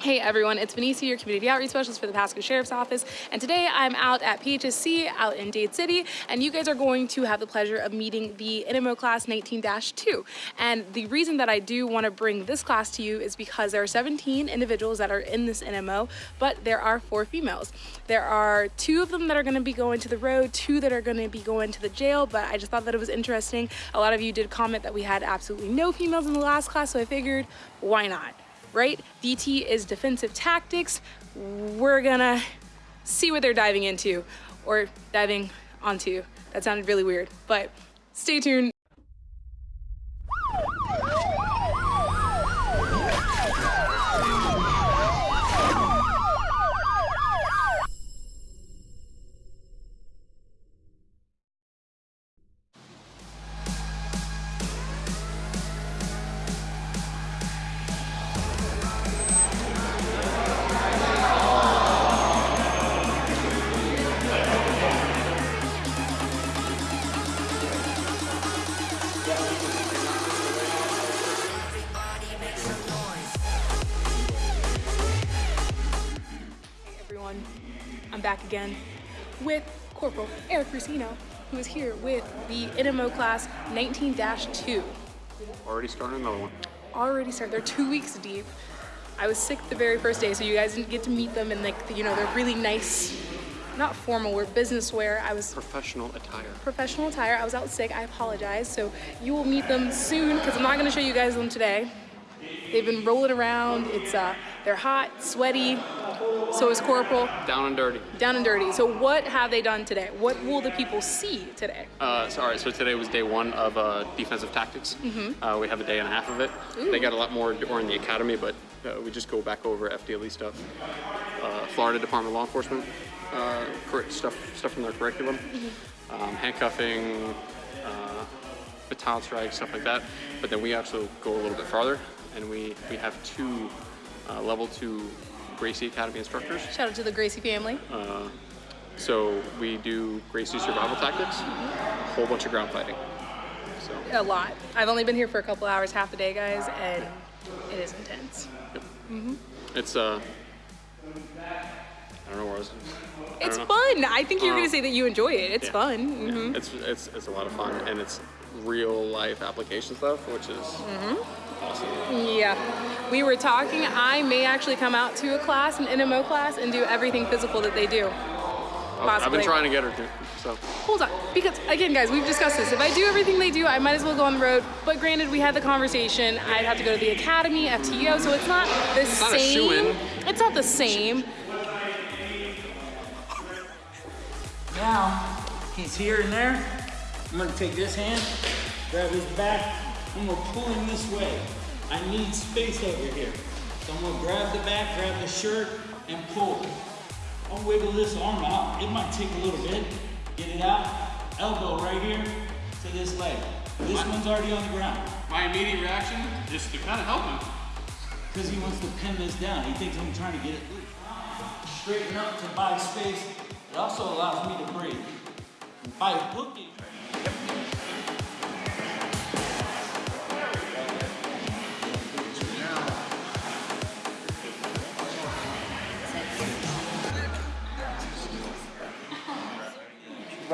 Hey everyone, it's Benicia, your community outreach specialist for the Pasco Sheriff's Office, and today I'm out at PHSC out in Dade City, and you guys are going to have the pleasure of meeting the NMO class 19-2. And the reason that I do want to bring this class to you is because there are 17 individuals that are in this NMO, but there are four females. There are two of them that are going to be going to the road, two that are going to be going to the jail, but I just thought that it was interesting. A lot of you did comment that we had absolutely no females in the last class, so I figured, why not? Right? DT is defensive tactics. We're gonna see what they're diving into or diving onto. That sounded really weird, but stay tuned. I'm back again with Corporal Eric Rusino, who is here with the NMO class 19-2. Already starting another one. Already started. They're two weeks deep. I was sick the very first day, so you guys didn't get to meet them in like, you know, they're really nice, not formal wear, business wear. I was professional attire. Professional attire. I was out sick. I apologize. So you will meet them soon because I'm not going to show you guys them today. They've been rolling around. It's uh, they're hot, sweaty. So is Corporal. Down and dirty. Down and dirty. So what have they done today? What will the people see today? Uh, so, all right, so today was day one of uh, defensive tactics. Mm -hmm. uh, we have a day and a half of it. Ooh. They got a lot more during the academy, but uh, we just go back over FDLE stuff. Uh, Florida Department of Law Enforcement uh, stuff, stuff from their curriculum. Mm -hmm. um, handcuffing, baton strikes, stuff like that. But then we actually go a little bit farther and we, we have two uh, level two Gracie Academy instructors. Shout out to the Gracie family. Uh, so we do Gracie survival tactics, a whole bunch of ground fighting. So. A lot. I've only been here for a couple hours, half the day, guys, and it is intense. Yep. Mm -hmm. It's, uh, I don't know where I was. I it's fun. I think you're going to say that you enjoy it. It's yeah. fun. Mm -hmm. yeah. It's, it's, it's a lot of fun, and it's real life application stuff, which is mm -hmm. Awesome. Yeah. We were talking, I may actually come out to a class, an NMO class, and do everything physical that they do. Possibly. I've been trying to get her to, so. Hold on, because again, guys, we've discussed this. If I do everything they do, I might as well go on the road. But granted, we had the conversation. I'd have to go to the academy, FTO, so it's not the it's same. Not it's not the same. Now, he's here and there. I'm gonna take this hand, grab his back, I'm gonna pull him this way. I need space over here. So I'm gonna grab the back, grab the shirt, and pull. I'll wiggle this arm out. It might take a little bit. Get it out. Elbow right here to this leg. This my, one's already on the ground. My immediate reaction is to kind of help him. Because he wants to pin this down. He thinks I'm trying to get it loose. Straighten up to buy space. It also allows me to breathe. By hooking,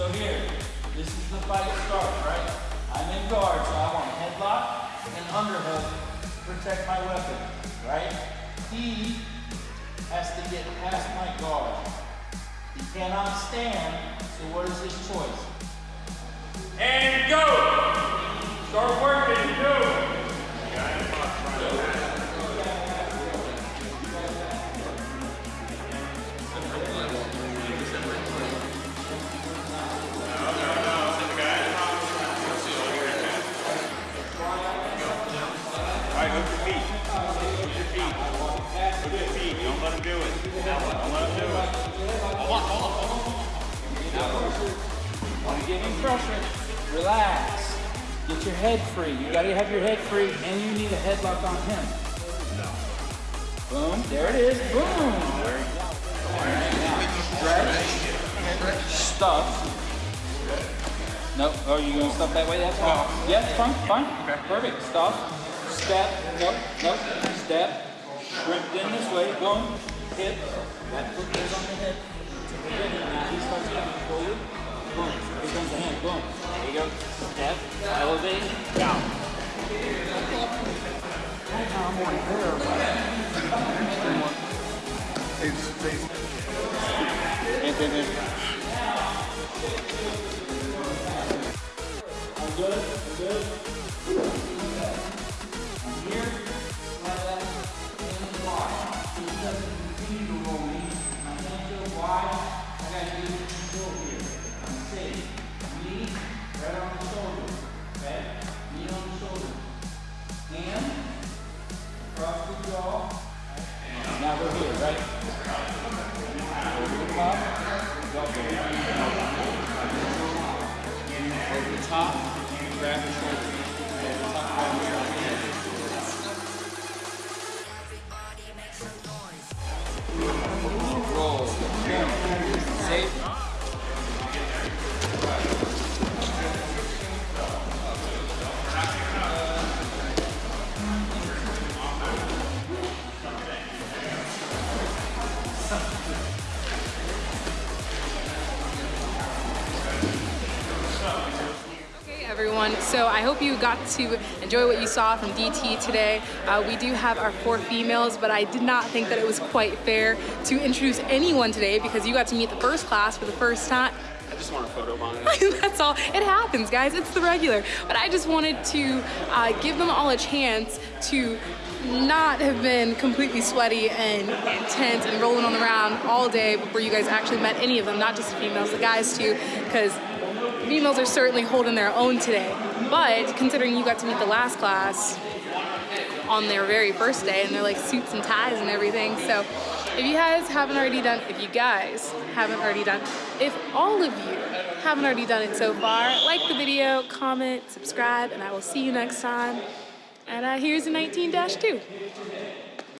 So here, this is the fight start, right? I'm in guard, so I want headlock and underhook to protect my weapon, right? He has to get past my guard. He cannot stand, so what is his choice? And go! Start working, pressure? Relax. Get your head free. You got to have your head free, and you need a headlock on him. Boom. There it is. Boom. All right, now stretch. Stuff. Nope. Oh, you to stuff that way? That's fine. Yeah, it's fine. Fine. Okay. Perfect. Stuff. Step. Nope. Nope. Step. Shrimp in this way. Boom. Hip. That foot goes on the hip. I'm Top. Grab the shoulder. So I hope you got to enjoy what you saw from DT today. Uh, we do have our four females, but I did not think that it was quite fair to introduce anyone today because you got to meet the first class for the first time. I just want a photo on it. That's all. It happens, guys. It's the regular. But I just wanted to uh, give them all a chance to not have been completely sweaty and intense and rolling on the ground all day before you guys actually met any of them, not just the females, the guys too, because females are certainly holding their own today. But considering you got to meet the last class on their very first day and they're like suits and ties and everything, so if you guys haven't already done, if you guys haven't already done, if all of you haven't already done it so far, like the video, comment, subscribe, and I will see you next time. And uh, here's a 19-2.